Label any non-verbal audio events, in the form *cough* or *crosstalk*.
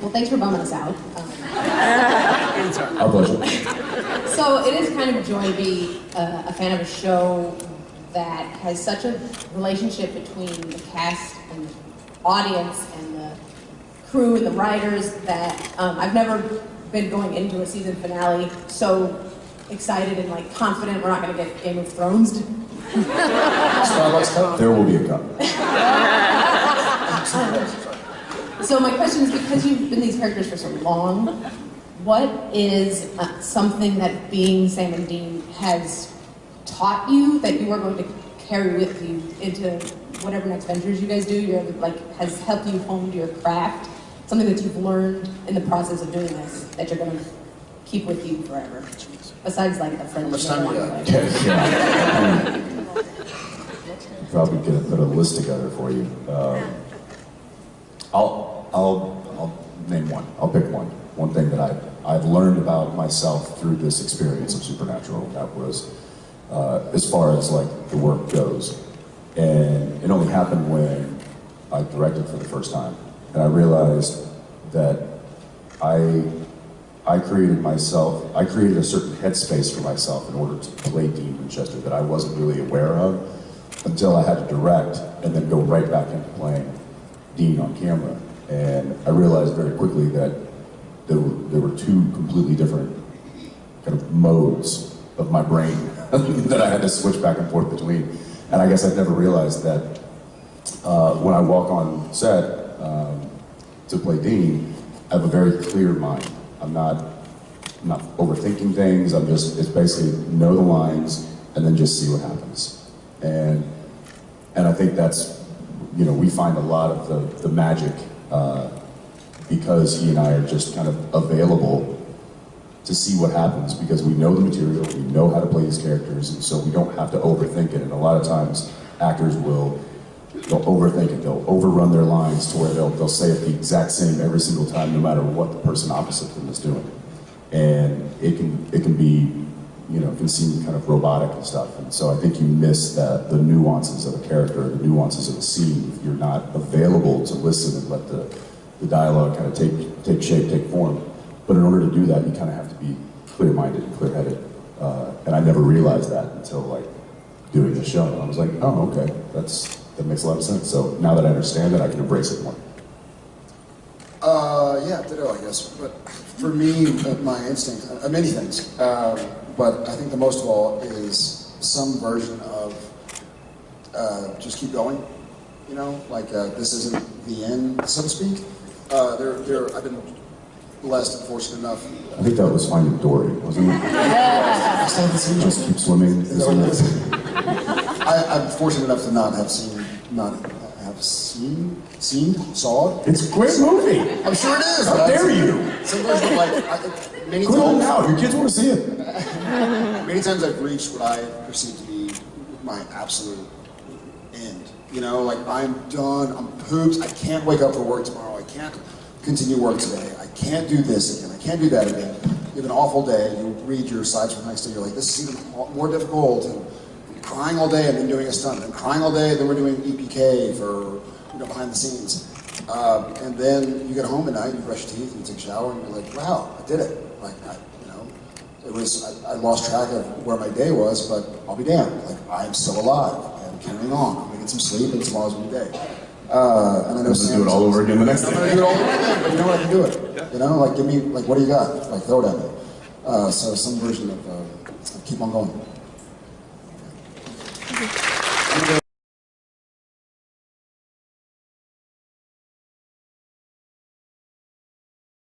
Well, thanks for bumming us out. Um, Our pleasure. so it is kind of a joy to be uh, a fan of a show that has such a relationship between the cast and the audience and the crew and the writers that um, I've never been going into a season finale so excited and like confident we're not going to get Game of Thrones. Starbucks cup? There will be a cup. *laughs* So my question is, because you've been these characters for so long, what is uh, something that being Sam and Dean has taught you that you are going to carry with you into whatever next ventures you guys do? You're like has helped you hone your craft. Something that you've learned in the process of doing this that you're going to keep with you forever. Besides like the friendship. How much time you *laughs* got? Yeah. Probably gonna put a list together for you. Um, I'll, I'll, name one. I'll pick one. One thing that I've, I've learned about myself through this experience of Supernatural. That was, uh, as far as like the work goes. And it only happened when I directed for the first time. And I realized that I, I created myself, I created a certain headspace for myself in order to play Dean Winchester that I wasn't really aware of until I had to direct and then go right back into playing Dean on camera. And I realized very quickly that there were, there were two completely different kind of modes of my brain *laughs* that I had to switch back and forth between. And I guess I'd never realized that uh, when I walk on set um, to play Dean, I have a very clear mind. I'm not, I'm not overthinking things. I'm just, it's basically know the lines and then just see what happens. And, and I think that's, you know, we find a lot of the, the magic uh, because he and I are just kind of available to see what happens because we know the material, we know how to play these characters, and so we don't have to overthink it. And a lot of times, actors will they'll overthink it, they'll overrun their lines to where they'll they'll say it the exact same every single time, no matter what the person opposite them is doing, and it can it can be you know can seem kind of robotic and stuff. And so I think you miss that the nuances of a character, the nuances of a scene, if you're not available to listen and let the the dialogue kind of take take shape, take form. But in order to do that, you kind of have to be clear-minded and clear-headed. Uh, and I never realized that until like doing the show. I was like, oh, okay, that's that makes a lot of sense. So now that I understand it, I can embrace it more. Uh, yeah, ditto, I guess. But for me, uh, my instinct, uh, many things. Um, but I think the most of all is some version of uh, just keep going. You know, like uh, this isn't the end, so to speak. Uh, there, there. I've been blessed and fortunate enough. I think that was Finding Dory, wasn't it? *laughs* Just keep swimming. Is that what? I, I'm fortunate enough to not have seen, not have seen, seen, saw it. It's a great movie. I'm sure it is. How dare you? Some version of like I, many home times. now. Your kids want to see it. *laughs* Many times I've reached what I perceive to be my absolute end. You know, like I'm done, I'm pooped, I can't wake up for work tomorrow, I can't continue work today, I can't do this again, I can't do that again. You have an awful day, you read your sides from the next day, you're like, this is even more difficult, and crying all day and then doing a stunt, and crying all day, then we're doing EPK for, you know, behind the scenes. Um, and then you get home at night, you brush your teeth, and you take a shower, and you're like, wow, I did it. Like, I, you know, it was, I, I lost track of where my day was, but I'll be damned. Like, I'm still alive, and carrying on. I'm gonna get some sleep, and tomorrow's a new day. Uh, and I know Let's do it all over again the next I'm gonna do it all over again, but you know what, I can do it. You know, like, give me, like, what do you got? Like, throw it at me. Uh, so some version of, uh, keep on going. Thank you.